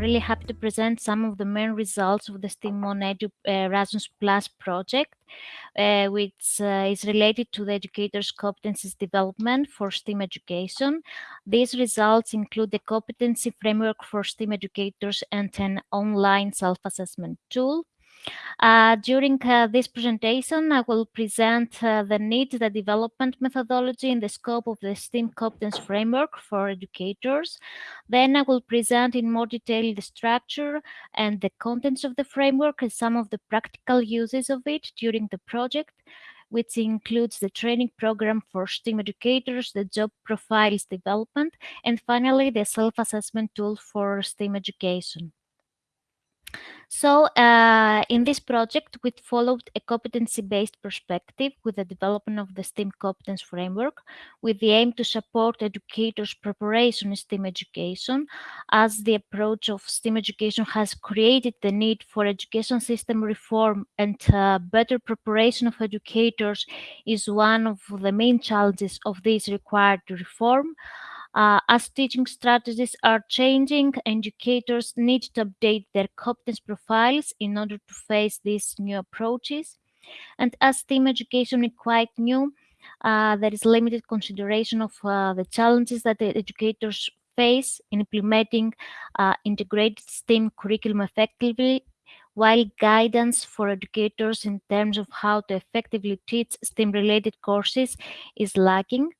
really happy to present some of the main results of the STEAM on Edu uh, Erasmus Plus project, uh, which uh, is related to the educators' competencies development for STEAM education. These results include the competency framework for STEAM educators and an online self-assessment tool. Uh, during uh, this presentation, I will present uh, the need, the development methodology in the scope of the STEAM competence framework for educators. Then I will present in more detail the structure and the contents of the framework and some of the practical uses of it during the project which includes the training program for STEAM educators, the job profiles development, and finally the self-assessment tool for STEAM education. So uh, in this project, we followed a competency-based perspective with the development of the STEAM competence framework with the aim to support educators' preparation in STEAM education as the approach of STEAM education has created the need for education system reform and uh, better preparation of educators is one of the main challenges of this required reform. Uh, as teaching strategies are changing, educators need to update their competence profiles in order to face these new approaches. And as STEAM education is quite new, uh, there is limited consideration of uh, the challenges that the educators face in implementing uh, integrated STEAM curriculum effectively, while guidance for educators in terms of how to effectively teach STEAM-related courses is lacking.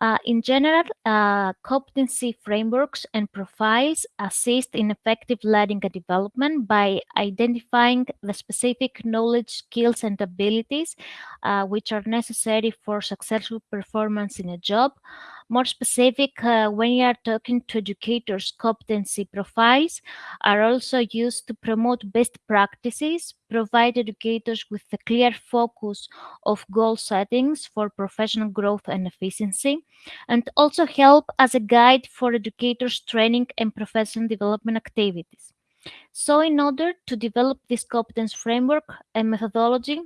Uh, in general, uh, competency frameworks and profiles assist in effective learning and development by identifying the specific knowledge, skills, and abilities uh, which are necessary for successful performance in a job. More specific, uh, when you are talking to educators, competency profiles are also used to promote best practices, provide educators with a clear focus of goal settings for professional growth and efficiency, and also help as a guide for educators' training and professional development activities. So in order to develop this competence framework and methodology,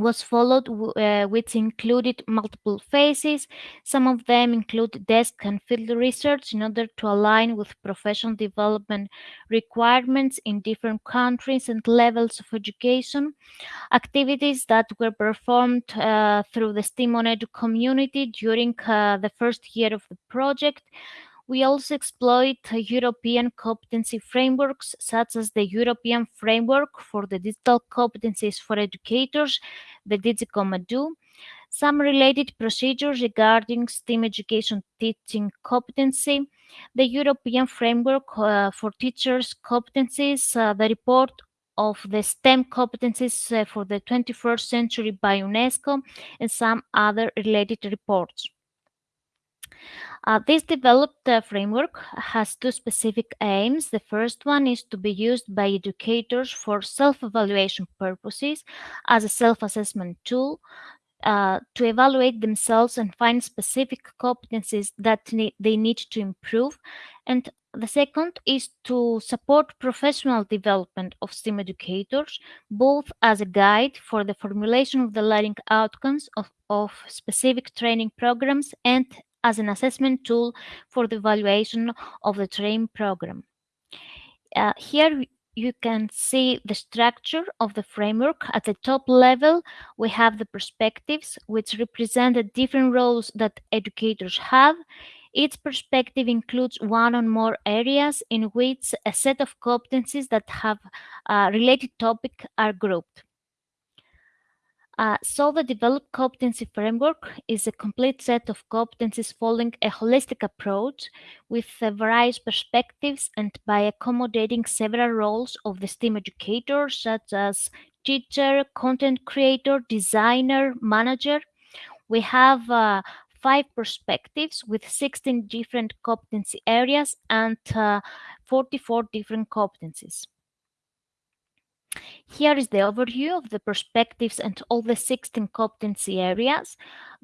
was followed, uh, which included multiple phases. Some of them include desk and field research in order to align with professional development requirements in different countries and levels of education. Activities that were performed uh, through the STEAM on Edu community during uh, the first year of the project we also exploit European competency frameworks, such as the European Framework for the Digital Competencies for Educators, the DigCompEdu, some related procedures regarding STEAM education teaching competency, the European Framework uh, for Teachers' Competencies, uh, the report of the STEM competencies uh, for the 21st century by UNESCO, and some other related reports. Uh, this developed uh, framework has two specific aims. The first one is to be used by educators for self-evaluation purposes as a self-assessment tool uh, to evaluate themselves and find specific competencies that ne they need to improve. And the second is to support professional development of STEAM educators, both as a guide for the formulation of the learning outcomes of, of specific training programs and as an assessment tool for the evaluation of the training program. Uh, here you can see the structure of the framework. At the top level, we have the perspectives, which represent the different roles that educators have. Each perspective includes one or more areas in which a set of competencies that have a related topic are grouped. Uh, so the developed competency framework is a complete set of competencies following a holistic approach with uh, various perspectives and by accommodating several roles of the STEAM educator, such as teacher, content creator, designer, manager. We have uh, five perspectives with 16 different competency areas and uh, 44 different competencies. Here is the overview of the perspectives and all the 16 competency areas.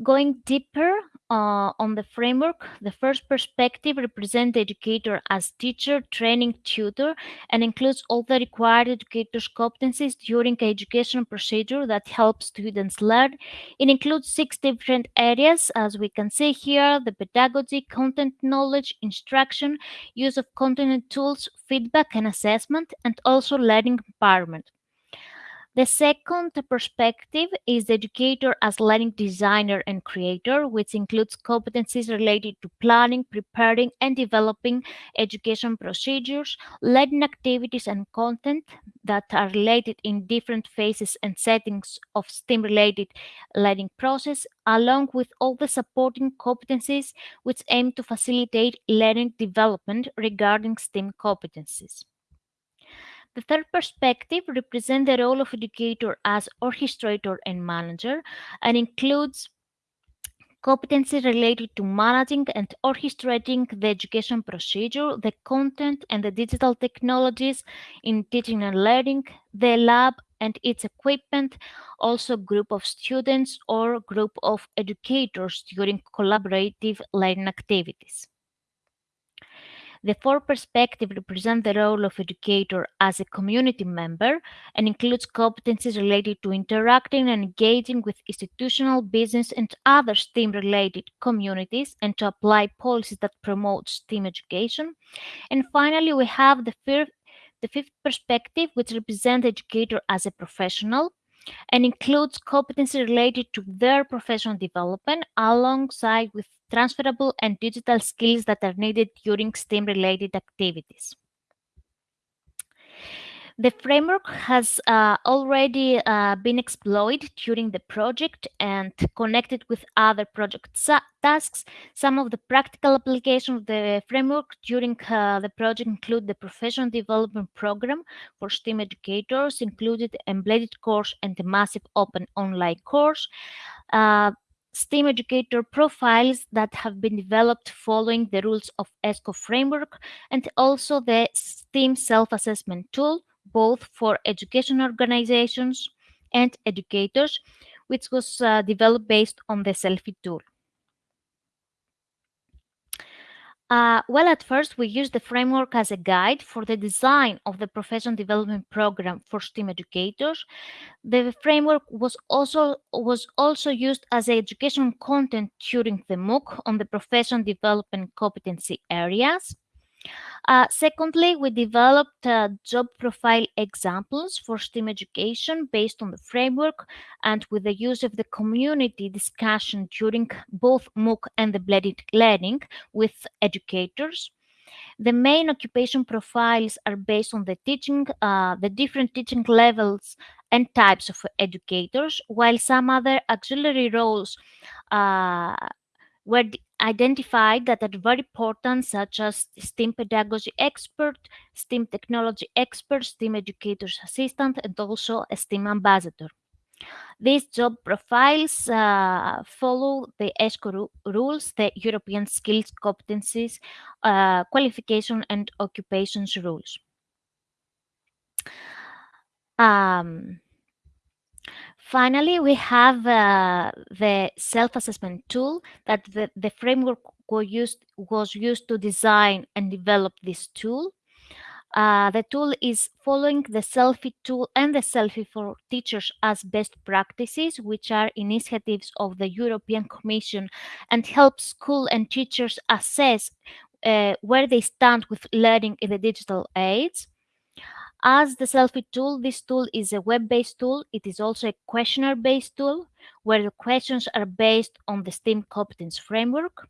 Going deeper, uh, on the framework, the first perspective represents the educator as teacher, training, tutor, and includes all the required educator's competencies during education procedure that helps students learn. It includes six different areas, as we can see here the pedagogy, content knowledge, instruction, use of content tools, feedback and assessment, and also learning empowerment. The second perspective is the educator as learning designer and creator, which includes competencies related to planning, preparing, and developing education procedures, learning activities, and content that are related in different phases and settings of STEAM related learning process, along with all the supporting competencies which aim to facilitate learning development regarding STEAM competencies. The third perspective represents the role of educator as orchestrator and manager and includes competencies related to managing and orchestrating the education procedure, the content and the digital technologies in teaching and learning, the lab and its equipment, also group of students or group of educators during collaborative learning activities. The fourth perspective represents the role of educator as a community member and includes competencies related to interacting and engaging with institutional, business, and other STEAM-related communities and to apply policies that promote STEAM education. And finally, we have the fifth, the fifth perspective, which represents educator as a professional and includes competencies related to their professional development alongside with transferable and digital skills that are needed during STEAM related activities. The framework has uh, already uh, been exploited during the project and connected with other project tasks. Some of the practical applications of the framework during uh, the project include the Professional Development Program for STEAM educators, included embedded course and the massive open online course. STEAM educator profiles that have been developed following the rules of ESCO framework, and also the STEAM self-assessment tool, both for education organizations and educators, which was uh, developed based on the Selfie tool. Uh, well, at first, we used the framework as a guide for the design of the professional development program for STEAM educators. The framework was also was also used as educational content during the MOOC on the professional development competency areas. Uh, secondly, we developed uh, job profile examples for STEAM education based on the framework and with the use of the community discussion during both MOOC and the blended learning with educators. The main occupation profiles are based on the teaching, uh, the different teaching levels and types of educators, while some other auxiliary roles uh, were identified that are very important, such as STEAM pedagogy expert, STEAM technology expert, STEAM educator's assistant, and also a STEAM ambassador. These job profiles uh, follow the ESCO rules, the European Skills Competencies, uh, Qualification and Occupations rules. Um, Finally, we have uh, the self-assessment tool that the, the framework was used, was used to design and develop this tool. Uh, the tool is following the Selfie tool and the Selfie for Teachers as best practices, which are initiatives of the European Commission and help school and teachers assess uh, where they stand with learning in the digital age. As the selfie tool, this tool is a web-based tool. It is also a questionnaire-based tool where the questions are based on the STEAM competence framework.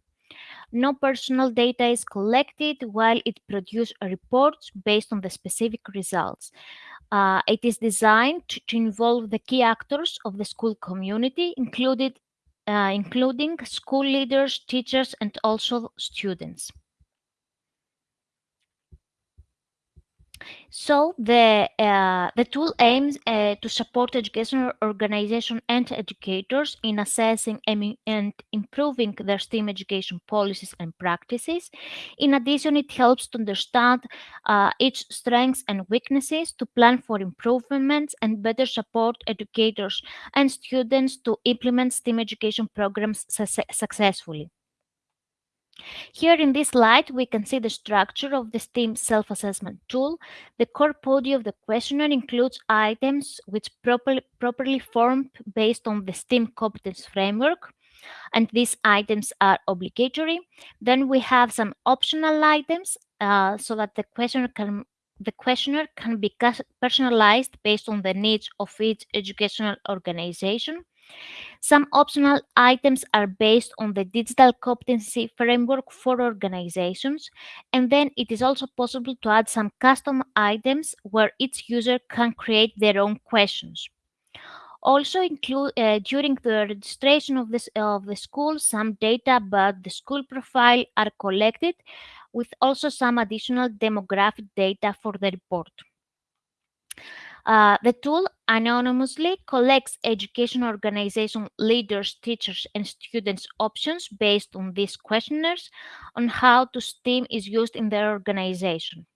No personal data is collected while it produces reports based on the specific results. Uh, it is designed to, to, involve the key actors of the school community, included, uh, including school leaders, teachers, and also students. So the uh, the tool aims uh, to support educational organization and educators in assessing and, and improving their STEAM education policies and practices. In addition, it helps to understand uh, each strengths and weaknesses, to plan for improvements, and better support educators and students to implement STEAM education programs su- successfully. Here in this slide, we can see the structure of the STEAM self-assessment tool. The core body of the questionnaire includes items which properly, properly formed based on the STEAM competence framework, and these items are obligatory. Then we have some optional items uh, so that the questionnaire can the questionnaire can be personalized based on the needs of each educational organization. Some optional items are based on the digital competency framework for organizations, and then it is also possible to add some custom items where each user can create their own questions. Also, include uh, during the registration of this of the school, some data about the school profile are collected, with also some additional demographic data for the report. Uh, the tool anonymously collects education organization leaders, teachers, and students' options based on these questionnaires on how to STEAM is used in their organization.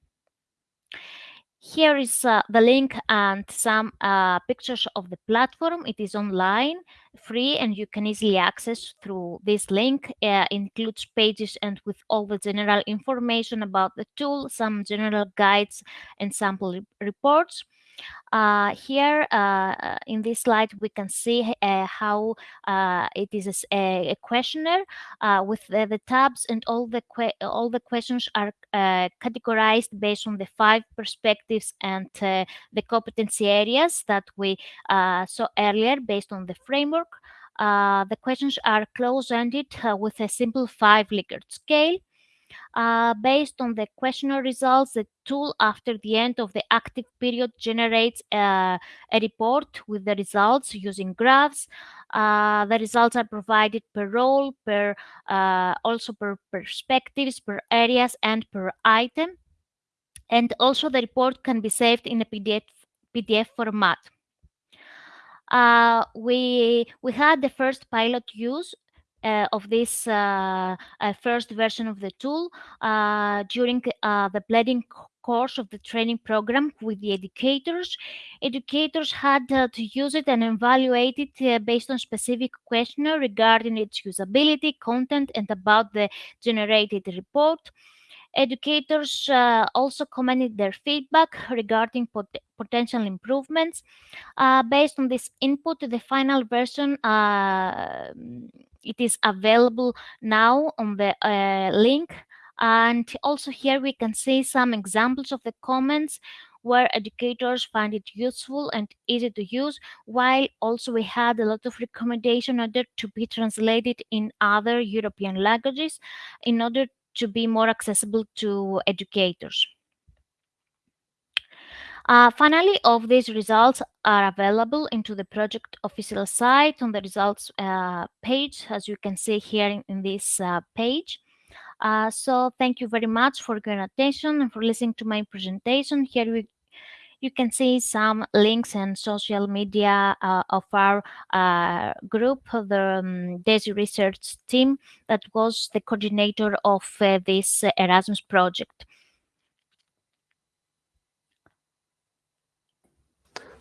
Here is uh, the link and some uh, pictures of the platform. It is online, free, and you can easily access through this link. Uh, includes pages and with all the general information about the tool, some general guides, and sample re reports. Uh, here uh, uh, in this slide, we can see uh, how uh, it is a, a questionnaire uh, with the, the, tabs and all the all the questions are categorized based on the five perspectives and the competency areas that we saw earlier based on the framework. the questions are close-ended with a simple five Likert scale. Uh, based on the questionnaire results, the tool after the end of the active period generates uh, a report with the results using graphs. Uh, the results are provided per role, per uh, also per perspectives, per areas, and per item. And also the report can be saved in a PDF, PDF format. Uh, we we had the first pilot use uh, of this uh, uh, first version of the tool during the blending course of the training program with the educators. Educators had uh, to use it and evaluate it uh, based on specific questionnaire regarding its usability, content, and about the generated report. Educators uh, also commented their feedback regarding pot potential improvements. based on this input, the final version it is available now on the uh, link. And also here we can see some examples of the comments where educators find it useful and easy to use while also we had a lot of recommendation in order to be translated in other european languages in order to be more accessible to educators uh, finally, of these results are available into the project official site on the results uh, page, as you can see here in, in this uh, page. Uh, so thank you very much for your attention and for listening to my presentation. Here we, you can see some links and social media uh, of our uh, group, the um, DESI research team that was the coordinator of this Erasmus project.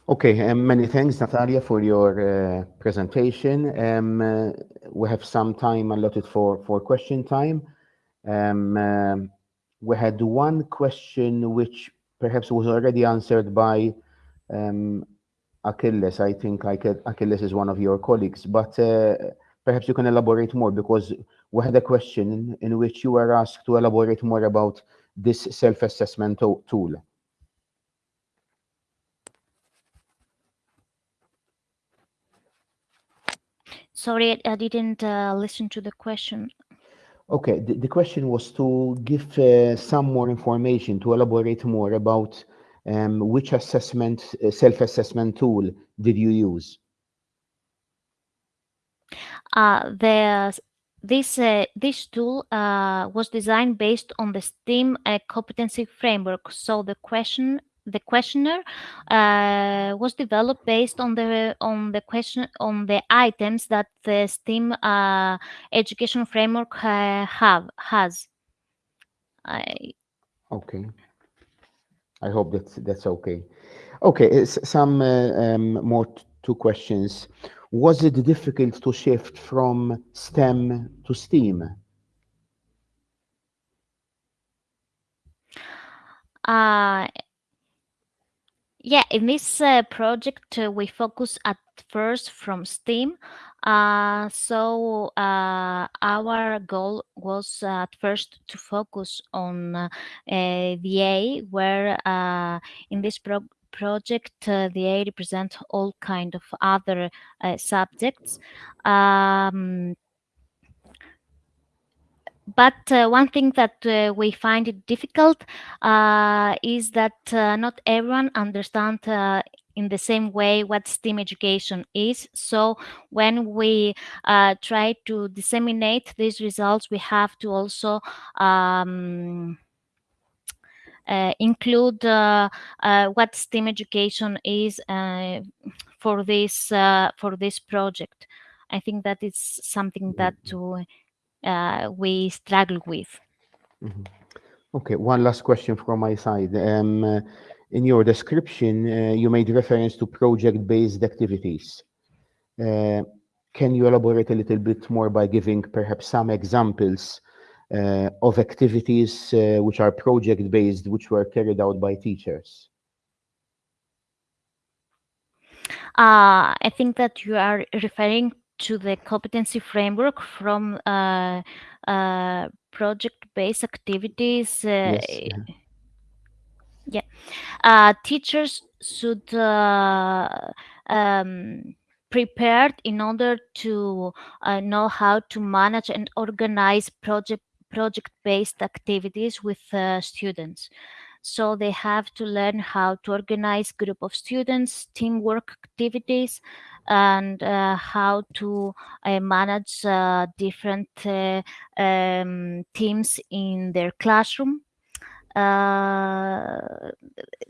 Okay, um, many thanks, Natalia, for your uh, presentation. Um, uh, we have some time allotted for, for question time. Um, uh, we had one question which perhaps was already answered by um, Achilles. I think Achilles is one of your colleagues, but uh, perhaps you can elaborate more because we had a question in, in which you were asked to elaborate more about this self-assessment tool. Sorry, I didn't uh, listen to the question. Okay, the, the question was to give uh, some more information, to elaborate more about um, which assessment, uh, self-assessment tool did you use? Uh, the this uh, this tool uh, was designed based on the STEAM uh, competency framework. So the question the questionnaire uh, was developed based on the on the question on the items that the STEAM uh, education framework uh, have has. I Okay. I hope that's that's okay. Okay, s- some uh, um, more two questions. Was it difficult to shift from STEM to STEAM? uh, Yeah, in this uh, project, uh, we focus at first from STEAM. Uh, so uh, our goal was uh, at first to focus on uh, uh, where in this pro- project the A represent all kind of other subjects. Um, but uh, one thing that uh, we find it difficult uh, is that uh, not everyone understands uh, in the same way what STEAM education is. So when we uh, try to disseminate these results, we have to also um, uh, include uh, uh, what STEAM education is uh, for this uh, for this project. I think that is something that to uh, we struggle with. Okay, one last question from my side. Um, uh, in your description, uh, you made reference to project-based activities. Uh, can you elaborate a little bit more by giving perhaps some examples uh, of activities uh, which are project-based, which were carried out by teachers? Uh, I think that you are referring to the competency framework from uh, uh, project-based activities. Uh, Yes. yeah. yeah, uh, teachers should uh, um, prepared in order to uh, know how to manage and organize project project-based activities with uh, students. So they have to learn how to organize group of students, teamwork activities, and uh, how to uh, manage uh, different uh, um, teams in their classroom. Uh,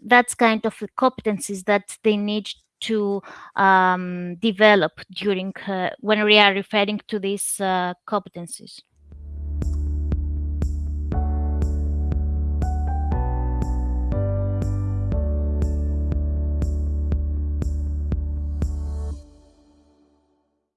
that's kind of the competencies that they need to um, develop during uh, when we are referring to these competencies.